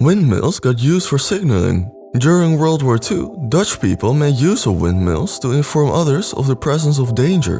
Windmills got used for signaling. During World War II, Dutch people made use of windmills to inform others of the presence of danger.